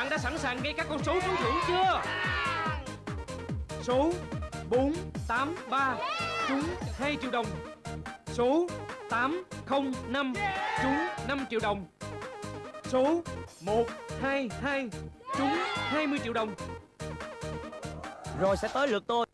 bạn đã sẵn sàng ghi các con số trúng thưởng chưa? Số 483 trúng 2 triệu đồng. Số 805 trúng 5 triệu đồng. Số 122 trúng 20 triệu đồng. Rồi sẽ tới lượt tôi.